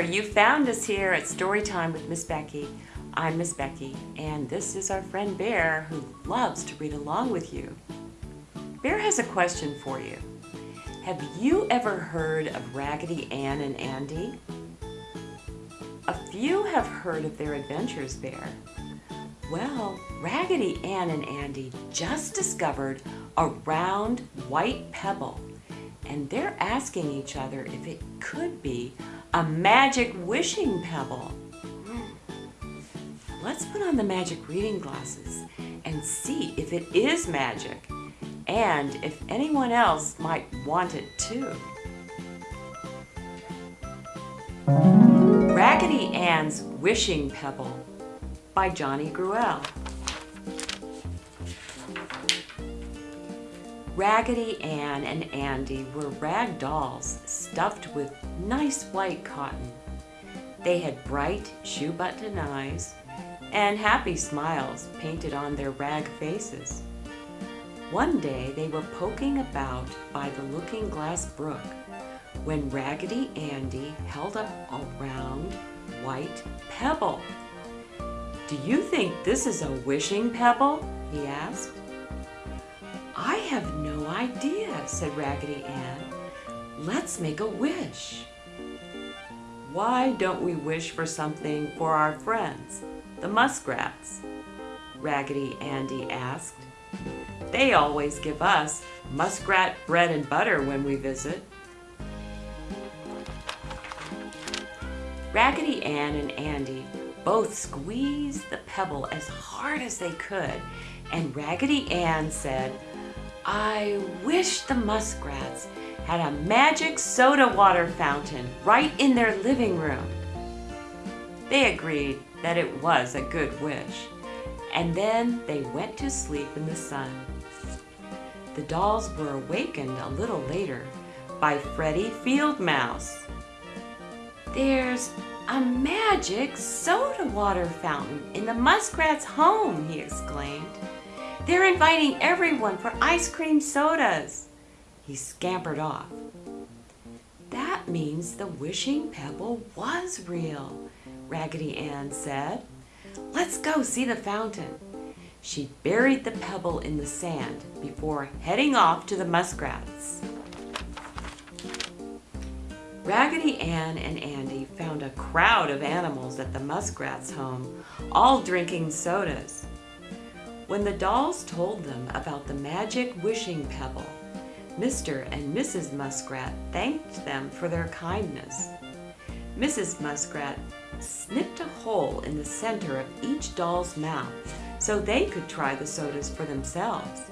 You found us here at Storytime with Miss Becky. I'm Miss Becky, and this is our friend Bear who loves to read along with you. Bear has a question for you. Have you ever heard of Raggedy Ann and Andy? A few have heard of their adventures, Bear. Well, Raggedy Ann and Andy just discovered a round white pebble and they're asking each other if it could be a magic wishing pebble. Let's put on the magic reading glasses and see if it is magic and if anyone else might want it too. Raggedy Ann's Wishing Pebble by Johnny Gruelle. Raggedy Ann and Andy were rag dolls stuffed with nice white cotton. They had bright shoe button eyes and happy smiles painted on their rag faces. One day they were poking about by the Looking Glass Brook when Raggedy Andy held up a round white pebble. Do you think this is a wishing pebble? he asked. I have no idea, said Raggedy Ann. Let's make a wish. Why don't we wish for something for our friends, the muskrats? Raggedy Andy asked. They always give us muskrat bread and butter when we visit. Raggedy Ann and Andy both squeezed the pebble as hard as they could, and Raggedy Ann said, I wish the muskrats had a magic soda water fountain right in their living room. They agreed that it was a good wish, and then they went to sleep in the sun. The dolls were awakened a little later by Freddie Field Mouse. There's a magic soda water fountain in the muskrat's home, he exclaimed. They're inviting everyone for ice cream sodas. He scampered off. That means the wishing pebble was real, Raggedy Ann said. Let's go see the fountain. She buried the pebble in the sand before heading off to the muskrats. Raggedy Ann and Andy found a crowd of animals at the muskrats' home, all drinking sodas. When the dolls told them about the magic wishing pebble, Mr. and Mrs. Muskrat thanked them for their kindness. Mrs. Muskrat snipped a hole in the center of each doll's mouth so they could try the sodas for themselves.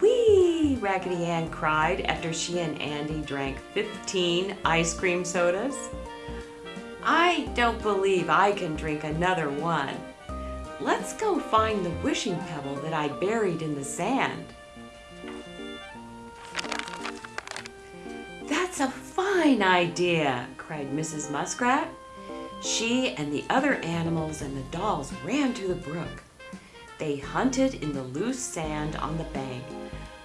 Whee! Raggedy Ann cried after she and Andy drank 15 ice cream sodas. I don't believe I can drink another one. Let's go find the wishing pebble that I buried in the sand. That's a fine idea, cried Mrs. Muskrat. She and the other animals and the dolls ran to the brook. They hunted in the loose sand on the bank,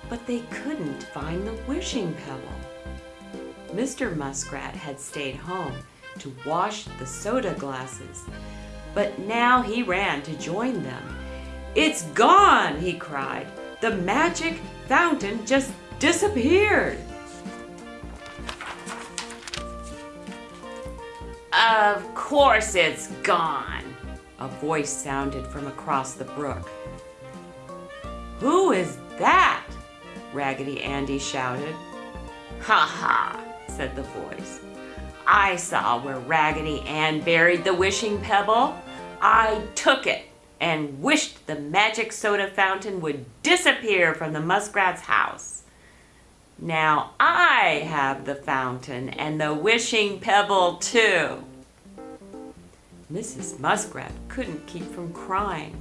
but they couldn't find the wishing pebble. Mr. Muskrat had stayed home to wash the soda glasses but now he ran to join them. It's gone, he cried. The magic fountain just disappeared. Of course it's gone, a voice sounded from across the brook. Who is that? Raggedy Andy shouted. Ha ha, said the voice. I saw where Raggedy Ann buried the wishing pebble. I took it and wished the magic soda fountain would disappear from the muskrat's house. Now I have the fountain and the wishing pebble too. Mrs. Muskrat couldn't keep from crying.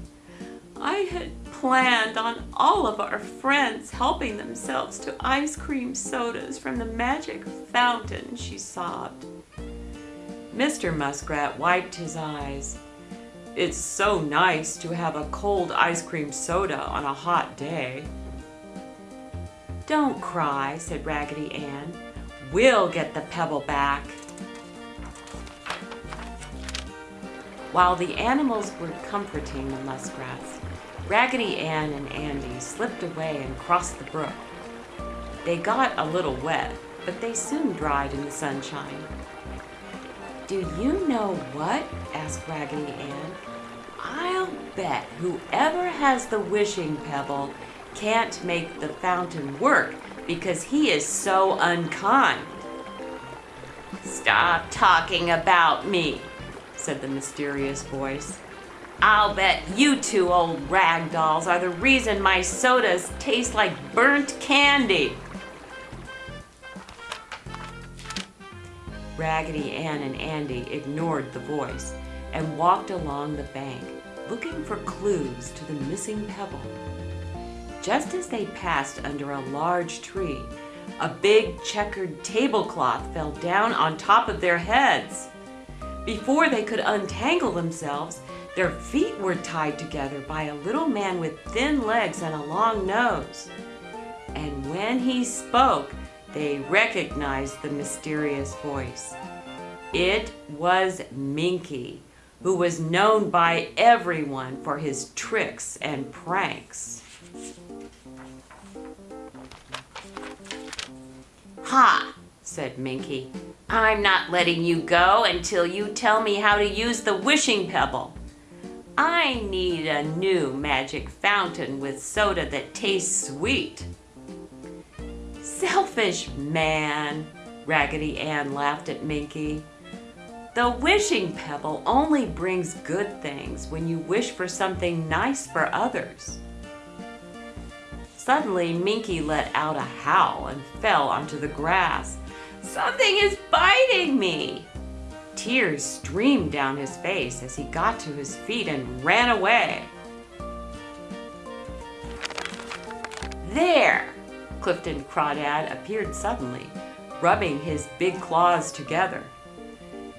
I had planned on all of our friends helping themselves to ice cream sodas from the magic fountain, she sobbed. Mr. Muskrat wiped his eyes. It's so nice to have a cold ice cream soda on a hot day. Don't cry, said Raggedy Ann. We'll get the pebble back. While the animals were comforting the muskrats, Raggedy Ann and Andy slipped away and crossed the brook. They got a little wet, but they soon dried in the sunshine. Do you know what? asked Raggedy Ann. I'll bet whoever has the wishing pebble can't make the fountain work because he is so unkind. Stop talking about me, said the mysterious voice. I'll bet you two old rag dolls are the reason my sodas taste like burnt candy. Raggedy Ann and Andy ignored the voice and walked along the bank, looking for clues to the missing pebble. Just as they passed under a large tree, a big checkered tablecloth fell down on top of their heads. Before they could untangle themselves, their feet were tied together by a little man with thin legs and a long nose. And when he spoke, they recognized the mysterious voice. It was Minky, who was known by everyone for his tricks and pranks. Ha, said Minky. I'm not letting you go until you tell me how to use the wishing pebble. I need a new magic fountain with soda that tastes sweet. Selfish man, Raggedy Ann laughed at Minky. The wishing pebble only brings good things when you wish for something nice for others. Suddenly, Minky let out a howl and fell onto the grass. Something is biting me! Tears streamed down his face as he got to his feet and ran away. There! Clifton Crawdad appeared suddenly, rubbing his big claws together.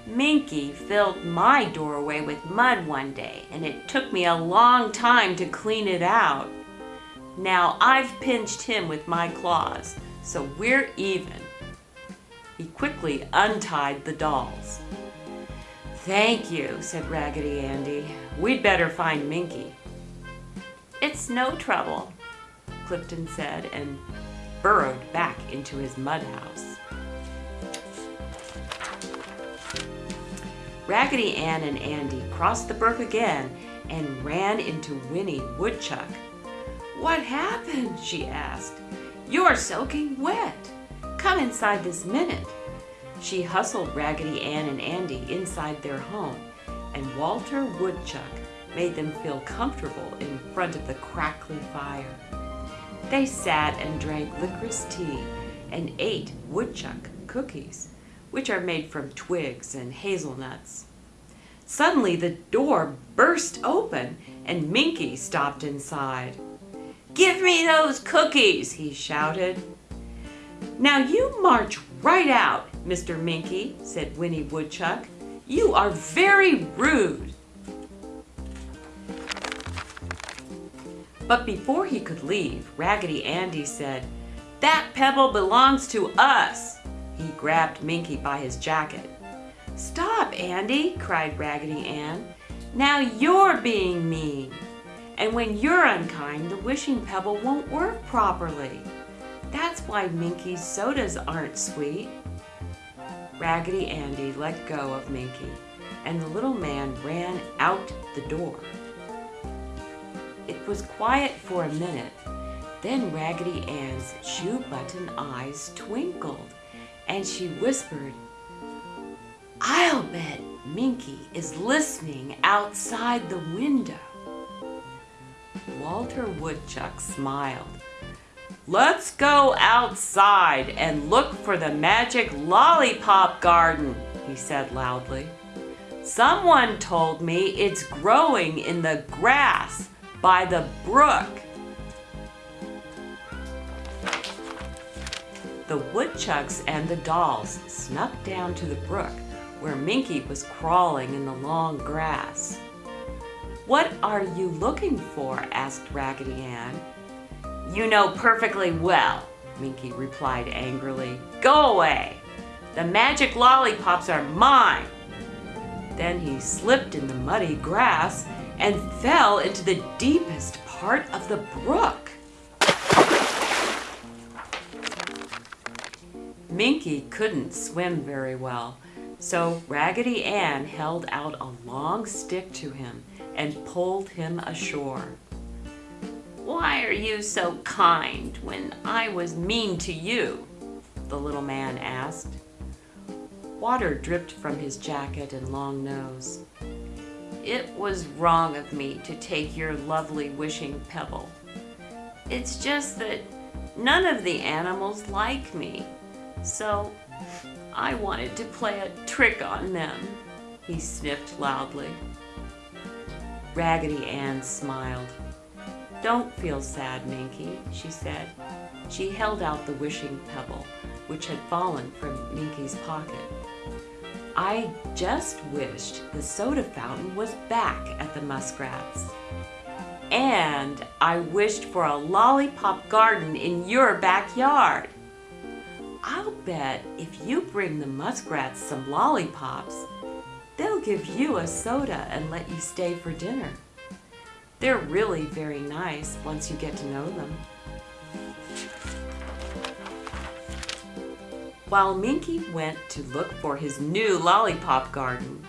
Minky filled my doorway with mud one day, and it took me a long time to clean it out. Now I've pinched him with my claws, so we're even. He quickly untied the dolls. Thank you, said Raggedy Andy. We'd better find Minky. It's no trouble, Clifton said and burrowed back into his mud house. Raggedy Ann and Andy crossed the brook again and ran into Winnie Woodchuck. What happened? she asked. You're soaking wet. Come inside this minute. She hustled Raggedy Ann and Andy inside their home, and Walter Woodchuck made them feel comfortable in front of the crackly fire. They sat and drank licorice tea and ate woodchuck cookies, which are made from twigs and hazelnuts. Suddenly the door burst open and Minky stopped inside. Give me those cookies, he shouted. Now you march right out, Mr. Minky, said Winnie Woodchuck. You are very rude. But before he could leave, Raggedy Andy said, That pebble belongs to us. He grabbed Minky by his jacket. Stop, Andy, cried Raggedy Ann. Now you're being mean. And when you're unkind, the wishing pebble won't work properly. That's why Minky's sodas aren't sweet. Raggedy Andy let go of Minky, and the little man ran out the door. It was quiet for a minute. Then Raggedy Ann's shoe button eyes twinkled, and she whispered, I'll bet Minky is listening outside the window. Walter Woodchuck smiled. Let's go outside and look for the magic lollipop garden, he said loudly. Someone told me it's growing in the grass by the brook. The woodchucks and the dolls snuck down to the brook where Minky was crawling in the long grass. What are you looking for? asked Raggedy Ann. You know perfectly well, Minky replied angrily. Go away! The magic lollipops are mine! Then he slipped in the muddy grass and fell into the deepest part of the brook. Minky couldn't swim very well, so Raggedy Ann held out a long stick to him and pulled him ashore. Why are you so kind when I was mean to you? The little man asked. Water dripped from his jacket and long nose. It was wrong of me to take your lovely wishing pebble. It's just that none of the animals like me, so I wanted to play a trick on them, he sniffed loudly. Raggedy Ann smiled. Don't feel sad, Minky, she said. She held out the wishing pebble, which had fallen from Minky's pocket. I just wished the soda fountain was back at the Muskrats. And I wished for a lollipop garden in your backyard. I'll bet if you bring the Muskrats some lollipops, they'll give you a soda and let you stay for dinner. They're really very nice once you get to know them. While Minky went to look for his new lollipop garden,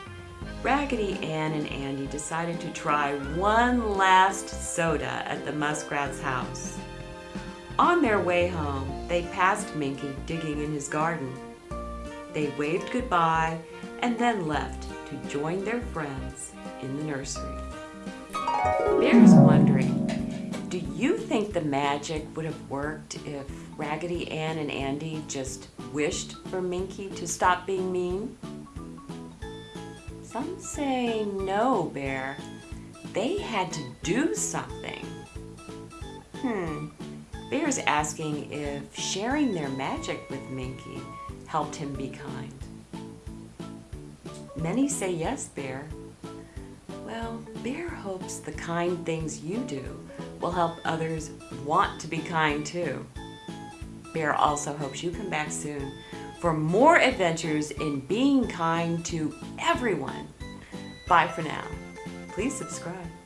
Raggedy Ann and Andy decided to try one last soda at the Muskrat's house. On their way home, they passed Minky digging in his garden. They waved goodbye and then left to join their friends in the nursery. Bear's wondering, do you think the magic would have worked if Raggedy Ann and Andy just wished for Minky to stop being mean? Some say no, Bear. They had to do something. Hmm, Bear's asking if sharing their magic with Minky helped him be kind. Many say yes, Bear. Well, Bear hopes the kind things you do will help others want to be kind too. Bear also hopes you come back soon for more adventures in being kind to everyone. Bye for now. Please subscribe.